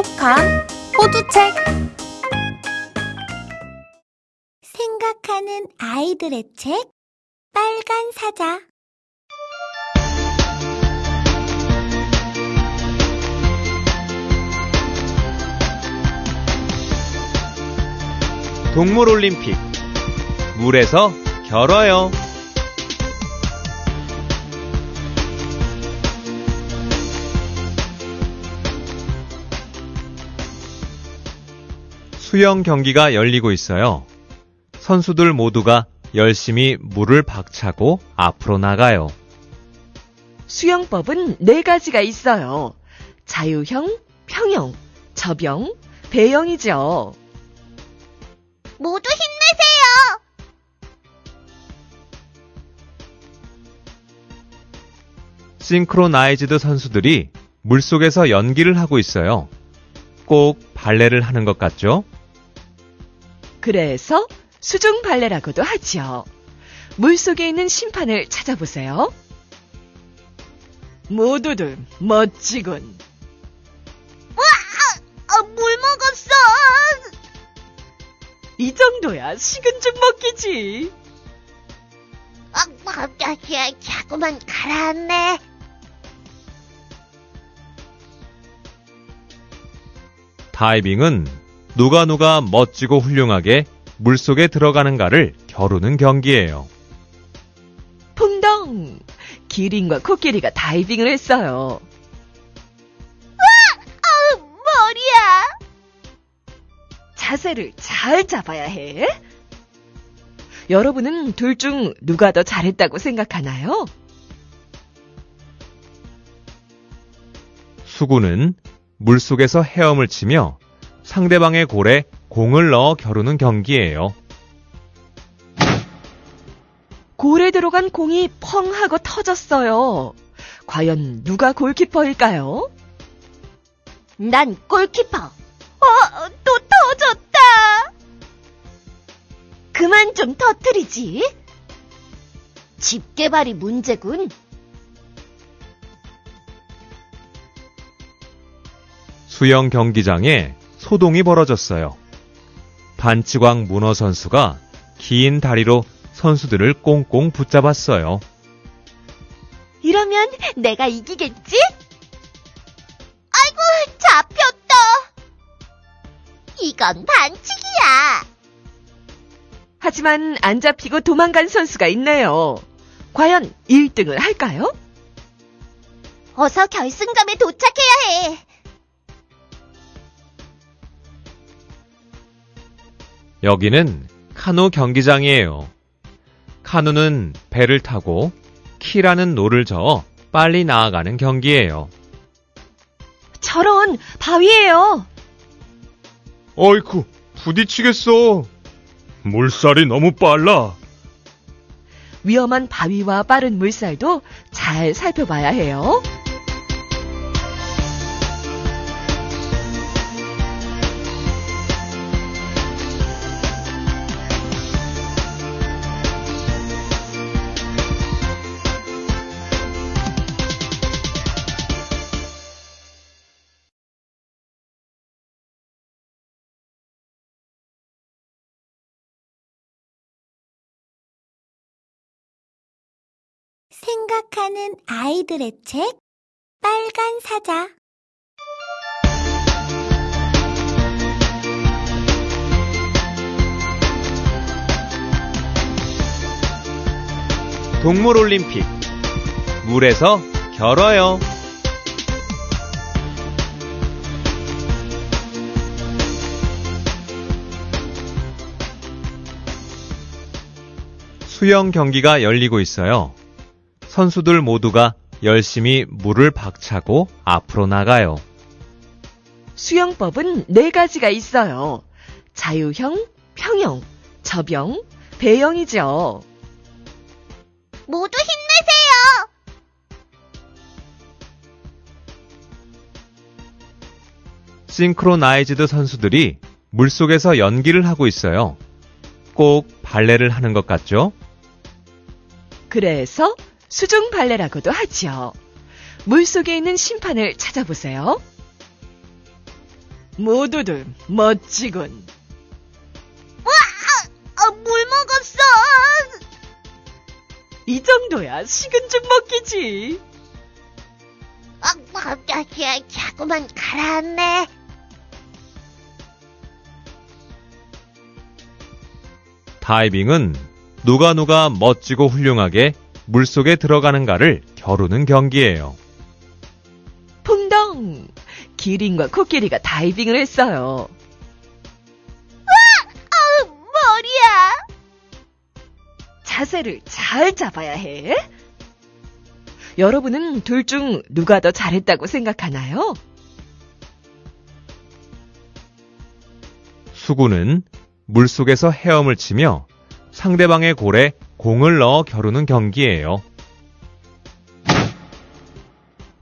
똑똑한 호두책. 생각하는 아이들의 책 빨간 사자. 동물올림픽. 물에서 결어요 수영 경기가 열리고 있어요. 선수들 모두가 열심히 물을 박차고 앞으로 나가요. 수영법은 네 가지가 있어요. 자유형, 평형, 접영, 배영이죠. 모두 힘내세요. 싱크로나이즈드 선수들이 물속에서 연기를 하고 있어요. 꼭 발레를 하는 것 같죠? 그래서 수중 발레라고도 하지요. 물 속에 있는 심판을 찾아보세요. 모두들 멋지군. 아, 물 먹었어. 이 정도야 식은 죽 먹기지. 아, 아, 아, 야, 자꾸만 가라앉네. 다이빙은 누가 누가 멋지고 훌륭하게 물속에 들어가는가를 겨루는 경기예요. 풍덩! 기린과 코끼리가 다이빙을 했어요. 아, 머리야. 자세를 잘 잡아야 해. 여러분은 둘 중 누가 더 잘했다고 생각하나요? 수구는 물속에서 헤엄을 치며 상대방의 골에 공을 넣어 겨루는 경기예요. 골에 들어간 공이 펑 하고 터졌어요. 과연 누가 골키퍼일까요? 난 골키퍼. 어, 또 터졌다. 그만 좀 터뜨리지. 집게발이 문제군. 수영 경기장에 소동이 벌어졌어요. 반치광 문어 선수가 긴 다리로 선수들을 꽁꽁 붙잡았어요. 이러면 내가 이기겠지? 아이고, 잡혔다. 이건 반칙이야. 하지만 안 잡히고 도망간 선수가 있네요. 과연 1등을 할까요? 어서 결승점에 도착해야 해. 여기는 카누 경기장이에요. 카누는 배를 타고 키라는 노를 저어 빨리 나아가는 경기예요. 저런 바위예요. 어이쿠, 부딪히겠어. 물살이 너무 빨라. 위험한 바위와 빠른 물살도 잘 살펴봐야 해요. 생각하는 아이들의 책 빨간 사자 동물 올림픽 물에서 결어요. 수영 경기가 열리고 있어요. 선수들 모두가 열심히 물을 박차고 앞으로 나가요. 수영법은 네 가지가 있어요. 자유형, 평형, 접영, 배영이죠. 모두 힘내세요. 싱크로나이즈드 선수들이 물속에서 연기를 하고 있어요. 꼭 발레를 하는 것 같죠? 그래서 수중 발레라고도 하지요. 물 속에 있는 심판을 찾아보세요. 모두들 멋지군. 아, 물 먹었어! 이 정도야 식은 죽 먹기지. 아, 아, 아, 자꾸만 가라앉네. 다이빙은 누가 누가 멋지고 훌륭하게 물속에 들어가는가를 겨루는 경기예요. 풍덩! 기린과 코끼리가 다이빙을 했어요. 아, 머리야! 자세를 잘 잡아야 해. 여러분은 둘 중 누가 더 잘했다고 생각하나요? 수구는 물속에서 헤엄을 치며 상대방의 골에 공을 넣어 겨루는 경기예요.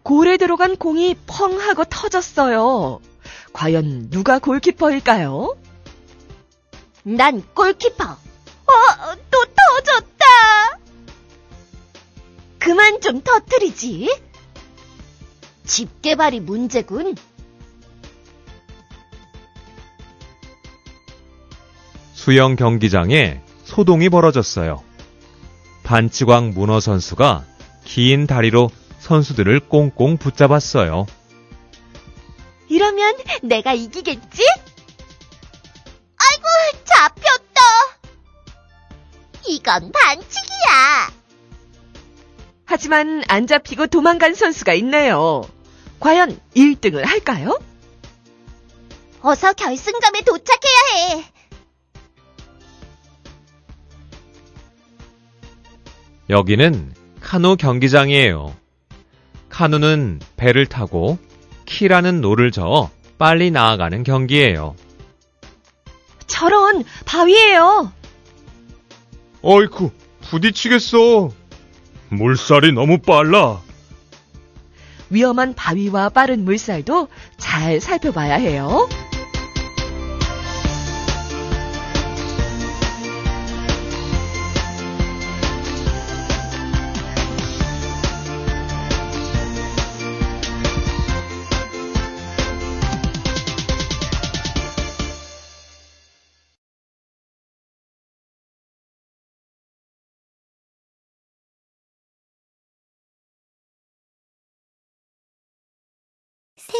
골에 들어간 공이 펑 하고 터졌어요. 과연 누가 골키퍼일까요? 난 골키퍼. 어, 또 터졌다. 그만 좀 터뜨리지. 집게발이 문제군. 수영 경기장에 소동이 벌어졌어요. 반치광 문어 선수가 긴 다리로 선수들을 꽁꽁 붙잡았어요. 이러면 내가 이기겠지? 아이고, 잡혔다. 이건 반칙이야. 하지만 안 잡히고 도망간 선수가 있네요. 과연 1등을 할까요? 어서 결승점에 도착해야 해. 여기는 카누 경기장이에요. 카누는 배를 타고 키라는 노를 저어 빨리 나아가는 경기예요. 저런 바위예요. 어이쿠, 부딪히겠어. 물살이 너무 빨라. 위험한 바위와 빠른 물살도 잘 살펴봐야 해요.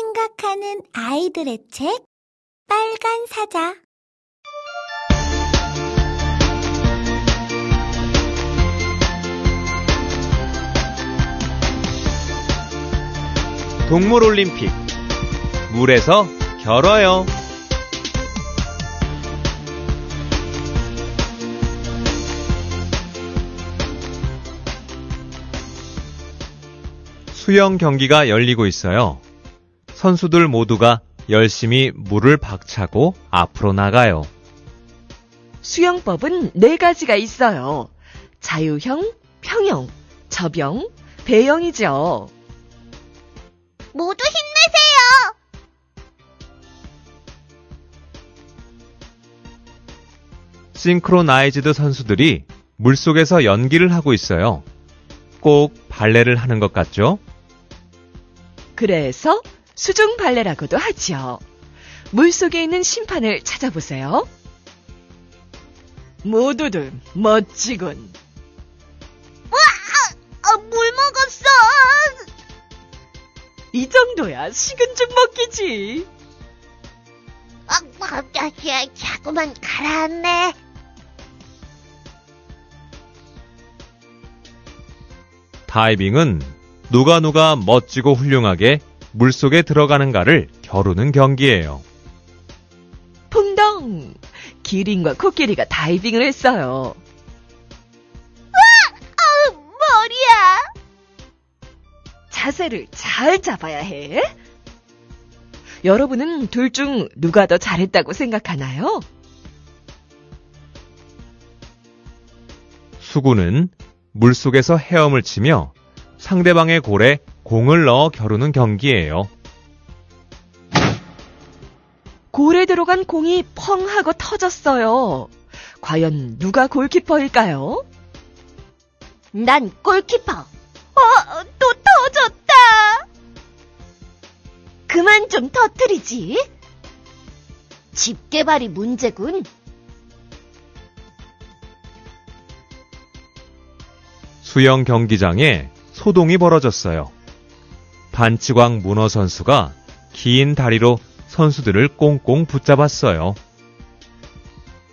생각하는 아이들의 책 빨간 사자 동물 올림픽. 물에서 결어요. 수영 경기가 열리고 있어요. 선수들 모두가 열심히 물을 박차고 앞으로 나가요. 수영법은 네 가지가 있어요. 자유형, 평형, 접영, 배영이죠. 모두 힘내세요. 싱크로나이즈드 선수들이 물속에서 연기를 하고 있어요. 꼭 발레를 하는 것 같죠? 그래서 수중 발레라고도 하죠. 물속에 있는 심판을 찾아보세요. 모두들 멋지군. 아, 물 먹었어. 이 정도야 식은 죽 먹기지. 아, 아, 아, 자꾸만 가라앉네. 다이빙은 누가 누가 멋지고 훌륭하게 물속에 들어가는가를 겨루는 경기예요. 풍덩! 기린과 코끼리가 다이빙을 했어요. 아, 머리야. 자세를 잘 잡아야 해. 여러분은 둘 중 누가 더 잘했다고 생각하나요? 수구는 물속에서 헤엄을 치며 상대방의 골에 공을 넣어 겨루는 경기예요. 골에 들어간 공이 펑 하고 터졌어요. 과연 누가 골키퍼일까요? 난 골키퍼. 어, 또 터졌다. 그만 좀 터뜨리지. 집 개발이 문제군. 수영 경기장에 소동이 벌어졌어요. 반치광 문어 선수가 긴 다리로 선수들을 꽁꽁 붙잡았어요.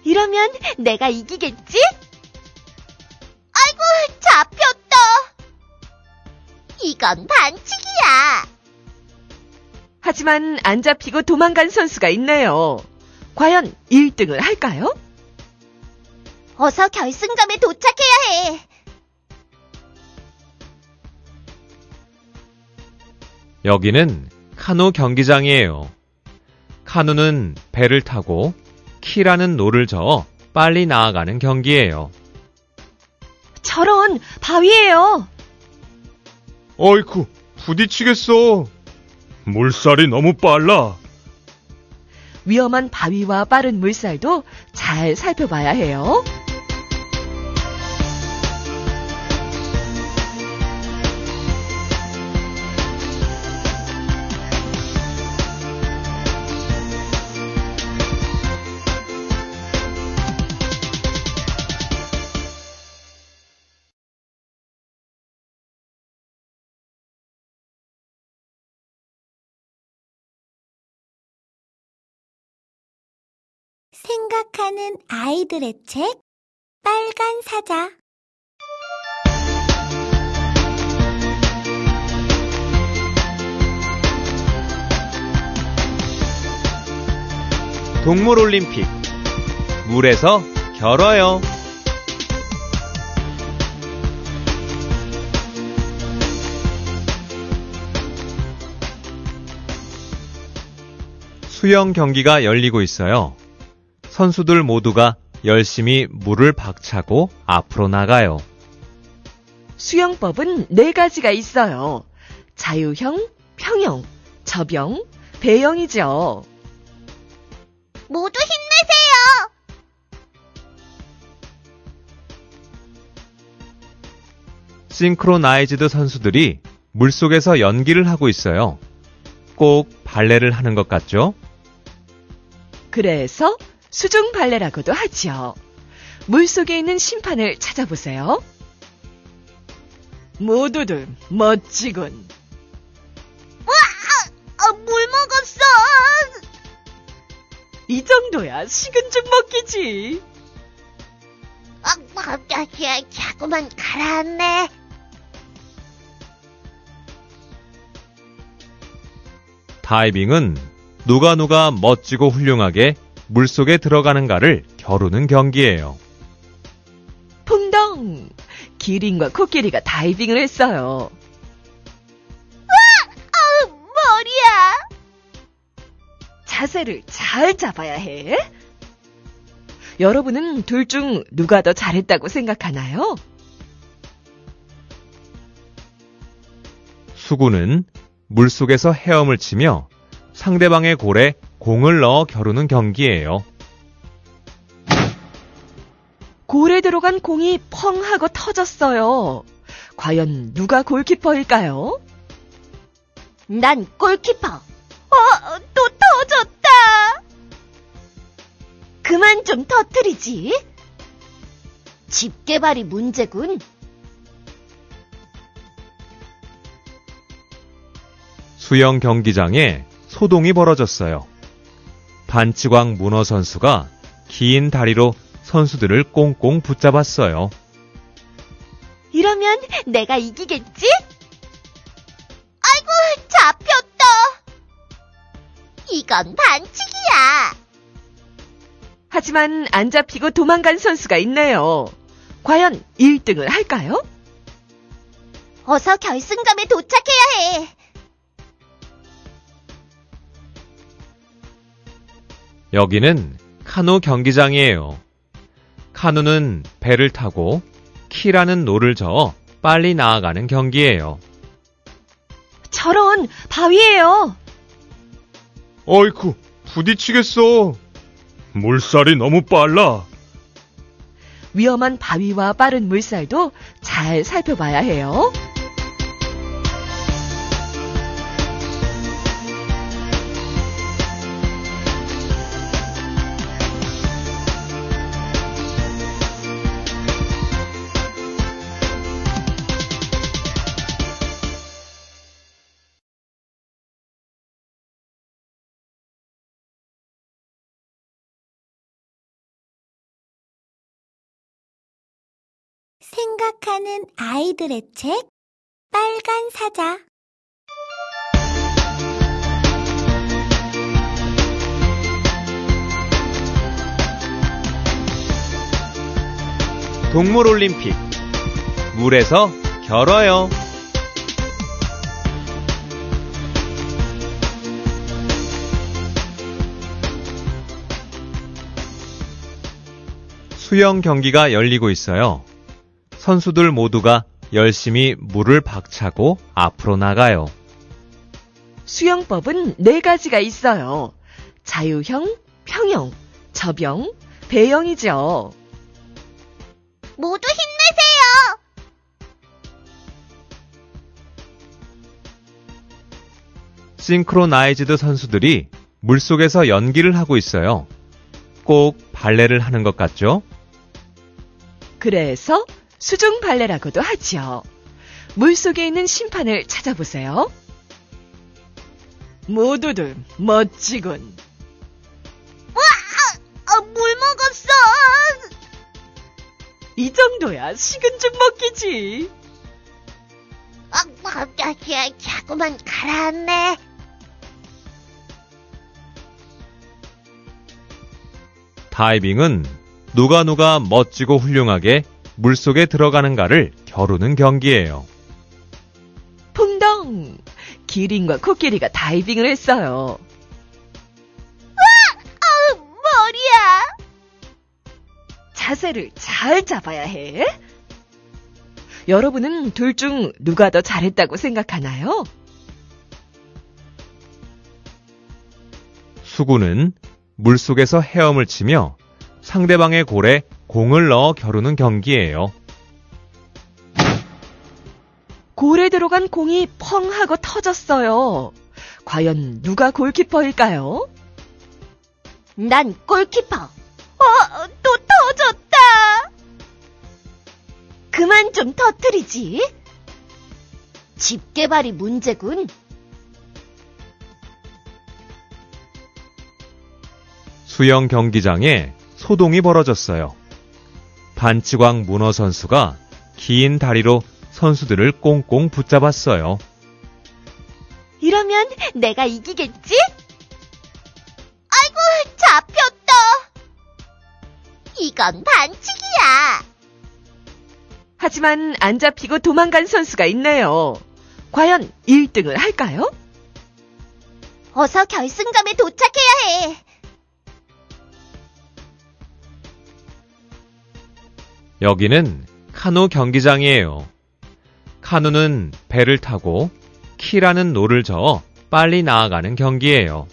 이러면 내가 이기겠지? 아이고, 잡혔다. 이건 반칙이야. 하지만 안 잡히고 도망간 선수가 있네요. 과연 1등을 할까요? 어서 결승점에 도착해야 해. 여기는 카누 경기장이에요. 카누는 배를 타고 키라는 노를 저어 빨리 나아가는 경기예요. 저런 바위예요. 어이쿠, 부딪히겠어. 물살이 너무 빨라. 위험한 바위와 빠른 물살도 잘 살펴봐야 해요. 생각하는 아이들의 책 빨간 사자 동물 올림픽. 물에서 결어요. 수영 경기가 열리고 있어요. 선수들 모두가 열심히 물을 박차고 앞으로 나가요. 수영법은 네 가지가 있어요. 자유형, 평형, 접영, 배영이죠. 모두 힘내세요. 싱크로나이즈드 선수들이 물속에서 연기를 하고 있어요. 꼭 발레를 하는 것 같죠? 그래서 수중 발레라고도 하죠. 물속에 있는 심판을 찾아보세요. 모두들 멋지군. 아, 물 먹었어. 이 정도야 식은 죽 먹기지. 아, 아, 야, 자꾸만 가라앉네. 다이빙은 누가 누가 멋지고 훌륭하게 물속에 들어가는가를 겨루는 경기예요. 풍덩! 기린과 코끼리가 다이빙을 했어요. 아, 머리야. 자세를 잘 잡아야 해. 여러분은 둘 중 누가 더 잘했다고 생각하나요? 수구는 물속에서 헤엄을 치며 상대방의 골에 공을 넣어 겨루는 경기예요. 골에 들어간 공이 펑 하고 터졌어요. 과연 누가 골키퍼일까요? 난 골키퍼. 어, 또 터졌다. 그만 좀 터뜨리지. 집 개발이 문제군. 수영 경기장에 소동이 벌어졌어요. 반치광 문어 선수가 긴 다리로 선수들을 꽁꽁 붙잡았어요. 이러면 내가 이기겠지? 아이고, 잡혔다. 이건 반칙이야. 하지만 안 잡히고 도망간 선수가 있네요. 과연 1등을 할까요? 어서 결승점에 도착해야 해. 여기는 카누 경기장이에요. 카누는 배를 타고 키라는 노를 저어 빨리 나아가는 경기예요. 저런 바위예요. 어이쿠, 부딪히겠어. 물살이 너무 빨라. 위험한 바위와 빠른 물살도 잘 살펴봐야 해요. 생각하는 아이들의 책 빨간 사자 동물 올림픽. 물에서 결어요. 수영 경기가 열리고 있어요. 선수들 모두가 열심히 물을 박차고 앞으로 나가요. 수영법은 네 가지가 있어요. 자유형, 평형, 접영, 배영이죠. 모두 힘내세요. 싱크로나이즈드 선수들이 물속에서 연기를 하고 있어요. 꼭 발레를 하는 것 같죠? 그래서 수중 발레라고도 하죠. 물속에 있는 심판을 찾아보세요. 모두들 멋지군. 아, 물 먹었어. 이 정도야 식은 죽 먹기지. 아, 아, 아, 야, 자꾸만 가라앉네. 다이빙은 누가 누가 멋지고 훌륭하게 물속에 들어가는가를 겨루는 경기예요. 풍덩! 기린과 코끼리가 다이빙을 했어요. 아, 머리야. 자세를 잘 잡아야 해. 여러분은 둘 중 누가 더 잘했다고 생각하나요? 수구는 물속에서 헤엄을 치며 상대방의 골에 공을 넣어 겨루는 경기예요. 골에 들어간 공이 펑 하고 터졌어요. 과연 누가 골키퍼일까요? 난 골키퍼. 어, 또 터졌다. 그만 좀 터뜨리지. 집게발이 문제군. 수영 경기장에 소동이 벌어졌어요. 반치광 문어 선수가 긴 다리로 선수들을 꽁꽁 붙잡았어요. 이러면 내가 이기겠지? 아이고, 잡혔다. 이건 반칙이야. 하지만 안 잡히고 도망간 선수가 있네요. 과연 1등을 할까요? 어서 결승점에 도착해야 해. 여기는 카누 경기장이에요. 카누는 배를 타고 키라는 노를 저어 빨리 나아가는 경기예요.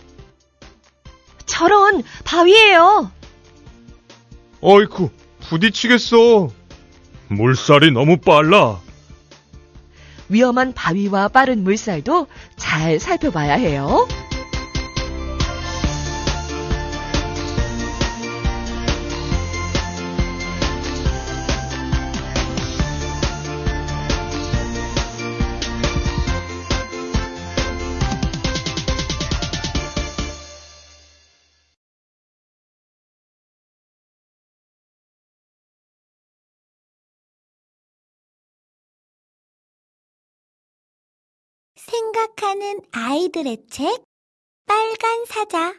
저런 바위예요. 어이쿠, 부딪히겠어. 물살이 너무 빨라. 위험한 바위와 빠른 물살도 잘 살펴봐야 해요. 생각하는 아이들의 책 빨간 사자